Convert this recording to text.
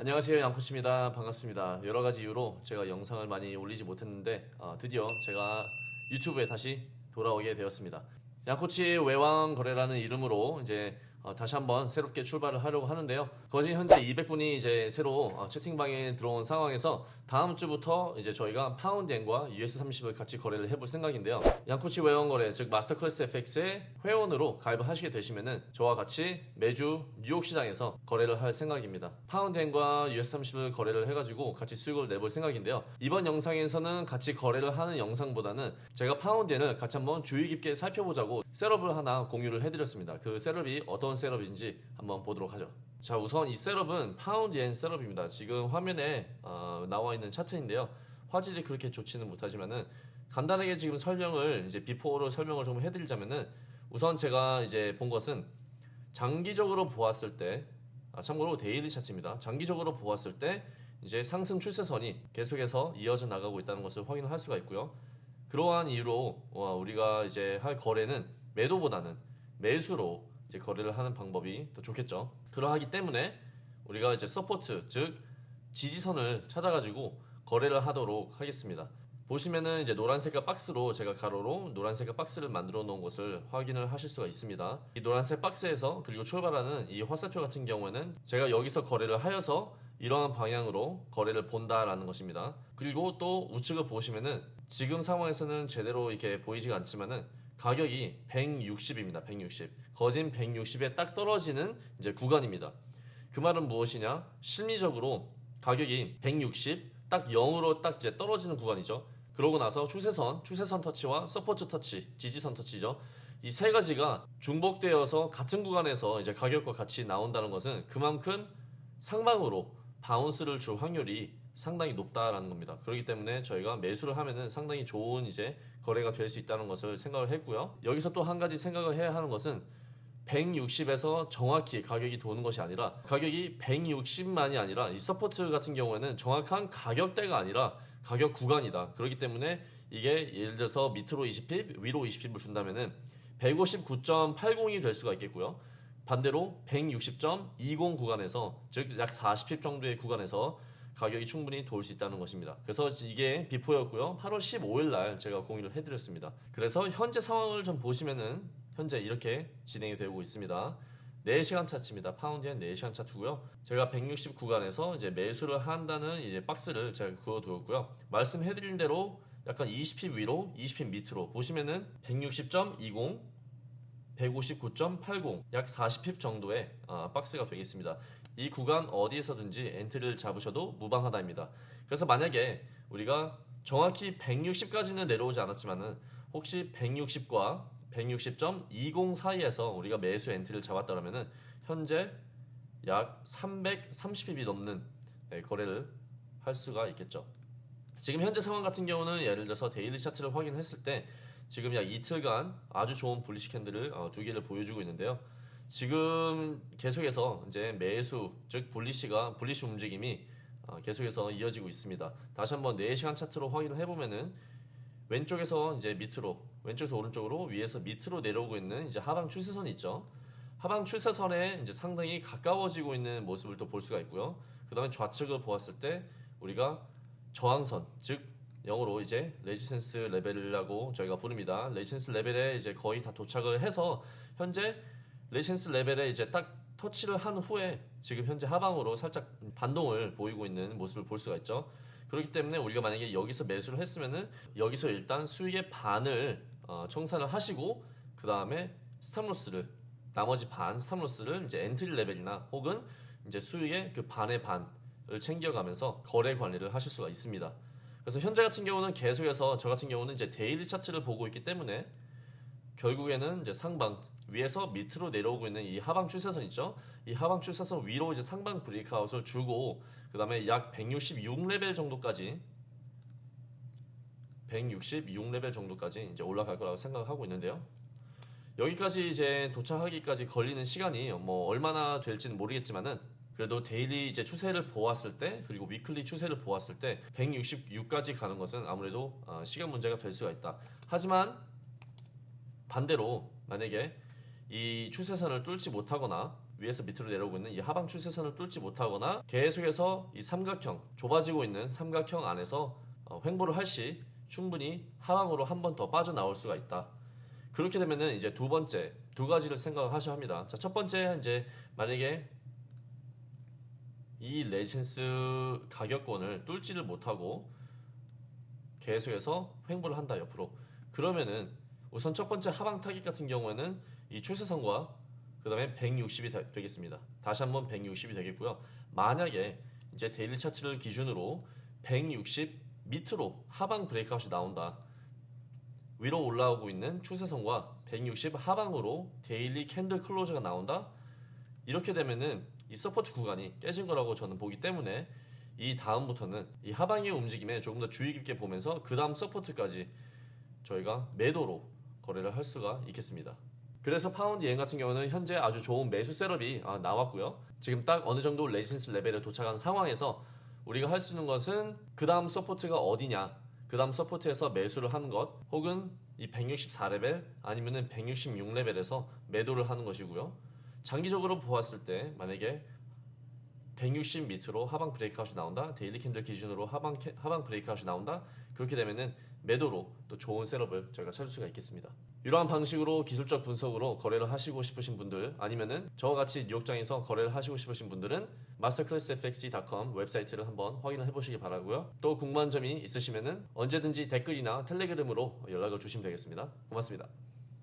안녕하세요 양코치입니다. 반갑습니다. 여러 가지 이유로 제가 영상을 많이 올리지 못했는데 어, 드디어 제가 유튜브에 다시 돌아오게 되었습니다. 양코치 외환 거래라는 이름으로 이제 어, 다시 한번 새롭게 출발을 하려고 하는데요. 거진 현재 200분이 이제 새로 어, 채팅방에 들어온 상황에서 다음 주부터 이제 저희가 파운드엔과 US30을 같이 거래를 해볼 생각인데요. 양코치 외환 거래 즉 Masterclass FX의 회원으로 가입을 하시게 되시면은 저와 같이 매주 뉴욕 시장에서 거래를 할 생각입니다. 파운드엔과 US30을 거래를 해가지고 같이 수익을 내볼 생각인데요. 이번 영상에서는 같이 거래를 하는 영상보다는 제가 파운드엔을 같이 한번 주의 깊게 살펴보자고 setup을 하나 공유를 해드렸습니다. 그 setup이 어떤 setup인지 한번 보도록 하죠. 자 우선 이 setup은 파운드엔 setup입니다. 지금 화면에 어, 나와 있는 차트인데요. 화질이 그렇게 좋지는 못하지만은 간단하게 지금 설명을 이제 before를 설명을 좀 해드리자면은 우선 제가 이제 본 것은 장기적으로 보았을 때 아, 참고로 daily 차트입니다. 장기적으로 보았을 때 이제 상승 추세선이 계속해서 이어져 나가고 있다는 것을 확인을 할 수가 있고요. 그러한 이유로 어, 우리가 이제 할 거래는 매도보다는 매수로 이제 거래를 하는 방법이 더 좋겠죠. 그러하기 때문에 우리가 이제 support 즉 지지선을 찾아가지고 거래를 하도록 하겠습니다. 보시면은 이제 노란색깔 박스로 제가 가로로 노란색깔 박스를 만들어 놓은 것을 확인을 하실 수가 있습니다. 이 노란색 박스에서 그리고 출발하는 이 화살표 같은 경우에는 제가 여기서 거래를 하여서 이러한 방향으로 거래를 본다라는 것입니다. 그리고 또 우측을 보시면은 지금 상황에서는 제대로 이렇게 보이지가 않지만은 가격이 160입니다. 160. 거진 160에 딱 떨어지는 이제 구간입니다. 그 말은 무엇이냐? 심리적으로 가격이 160, 딱 0으로 딱 이제 떨어지는 구간이죠. 그러고 나서 추세선, 추세선 터치와 support 터치, 지지선 터치죠. 이 세 가지가 중복되어서 같은 구간에서 이제 가격과 같이 나온다는 것은 그만큼 상방으로 bounce를 줄 확률이 상당히 높다라는 겁니다. 그렇기 때문에 저희가 매수를 하면은 상당히 좋은 이제 거래가 될 수 있다는 것을 생각을 했고요. 여기서 또 한 가지 생각을 해야 하는 것은 160에서 정확히 가격이 도는 것이 아니라 가격이 160만이 아니라 이 support 같은 경우에는 정확한 가격대가 아니라 가격 구간이다. 그렇기 때문에 이게 예를 들어서 밑으로 20 pip, 위로 20 pip을 준다면은 159.80이 될 수가 있겠고요. 반대로 160.20 구간에서 즉 약 40 pip 정도의 구간에서 가격이 충분히 돌 수 있다는 것입니다. 그래서 이게 before였고요. 8월 15일 날 제가 공유를 해드렸습니다. 그래서 현재 상황을 좀 보시면은 현재 이렇게 진행이 되고 있습니다. 4시간 차트입니다. 파운드엔 4시간 차트고요. 제가 160 구간에서 이제 매수를 한다는 이제 박스를 제가 그어두었고요. 말씀해드린 대로 약간 20 pip 위로, 20 pip 밑으로 보시면은 160.20 159.80, 약 40 pip 정도의 어, 박스가 되겠습니다. 이 구간 어디에서든지 entry를 잡으셔도 무방하다입니다. 그래서 만약에 우리가 정확히 160까지는 내려오지 않았지만은 혹시 160과 160.20 사이에서 우리가 매수 entry를 잡았다면은 현재 약 330 pip이 넘는 네, 거래를 할 수가 있겠죠. 지금 현재 상황 같은 경우는 예를 들어서 daily 차트를 확인했을 때 지금 약 이틀간 아주 좋은 bullish candle을 어, 두 개를 보여주고 있는데요. 지금 계속해서 이제 매수 즉 bullish가 bullish 움직임이 어, 계속해서 이어지고 있습니다. 다시 한번 4시간 차트로 확인을 해보면은 왼쪽에서 이제 밑으로 왼쪽에서 오른쪽으로 위에서 밑으로 내려오고 있는 이제 하방 추세선이 있죠. 하방 추세선에 이제 상당히 가까워지고 있는 모습을 또 볼 수가 있고요. 그 다음에 좌측을 보았을 때 우리가 저항선 즉 영어로 이제 resistance level이라고 저희가 부릅니다. resistance level에 이제 거의 다 도착을 해서 현재 resistance level에 이제 딱 터치를 한 후에 지금 현재 하방으로 살짝 반동을 보이고 있는 모습을 볼 수가 있죠. 그렇기 때문에 우리가 만약에 여기서 매수를 했으면은 여기서 일단 수익의 반을 어, 청산을 하시고 그 다음에 stop loss를 나머지 반 stop loss를 이제 entry level이나 혹은 이제 수익의 그 반의 반을 챙겨가면서 거래 관리를 하실 수가 있습니다. 그래서 현재 같은 경우는 계속해서 저 같은 경우는 이제 daily 차트를 보고 있기 때문에 결국에는 이제 상방 위에서 밑으로 내려오고 있는 이 하방 추세선 있죠? 이 하방 추세선 위로 이제 상방 breakout을 주고 그 다음에 약 166레벨 정도까지 166레벨 정도까지 이제 올라갈 거라고 생각하고 있는데요. 여기까지 이제 도착하기까지 걸리는 시간이 뭐 얼마나 될지는 모르겠지만은 그래도 daily 이제 추세를 보았을 때 그리고 weekly 추세를 보았을 때 166까지 가는 것은 아무래도 어, 시간 문제가 될 수가 있다. 하지만 반대로 만약에 이 추세선을 뚫지 못하거나 위에서 밑으로 내려오고 있는 이 하방 추세선을 뚫지 못하거나 계속해서 이 삼각형 좁아지고 있는 삼각형 안에서 어, 횡보를 할 시 충분히 하방으로 한 번 더 빠져나올 수가 있다. 그렇게 되면은 이제 두 번째 두 가지를 생각을 하셔야 합니다. 자, 첫 번째 이제 만약에 이 레지센스 가격권을 뚫지를 못하고 계속해서 횡보를 한다 옆으로 그러면은 우선 첫 번째 하방 타깃 같은 경우에는 이 추세선과 그 다음에 160이 되겠습니다. 다시 한번 160이 되겠고요. 만약에 이제 daily 차트를 기준으로 160 밑으로 하방 breakout이 나온다. 위로 올라오고 있는 추세선과 160 하방으로 daily candle closure가 나온다. 이렇게 되면은 이 support 구간이 깨진 거라고 저는 보기 때문에 이 다음부터는 이 하방의 움직임에 조금 더 주의 깊게 보면서 그 다음 support까지 저희가 매도로 거래를 할 수가 있겠습니다. 그래서 파운드엔 같은 경우는 현재 아주 좋은 매수 setup이 아, 나왔고요. 지금 딱 어느 정도 resistance level에 도착한 상황에서 우리가 할 수 있는 것은 그 다음 support가 어디냐, 그 다음 support에서 매수를 하는 것, 혹은 이 164레벨 아니면은 166레벨에서 매도를 하는 것이고요. 장기적으로 보았을 때 만약에 160 밑으로 하방 breakout이 나온다. daily candle 기준으로 하방 캐- 하방 breakout이 나온다. 그렇게 되면은 매도로 또 좋은 setup을 저희가 찾을 수가 있겠습니다. 이러한 방식으로 기술적 분석으로 거래를 하시고 싶으신 분들 아니면은 저와 같이 뉴욕장에서 거래를 하시고 싶으신 분들은 masterclassfx.com 웹사이트를 한번 확인을 해보시기 바라고요. 또 궁금한 점이 있으시면은 언제든지 댓글이나 텔레그램으로 연락을 주시면 되겠습니다. 고맙습니다.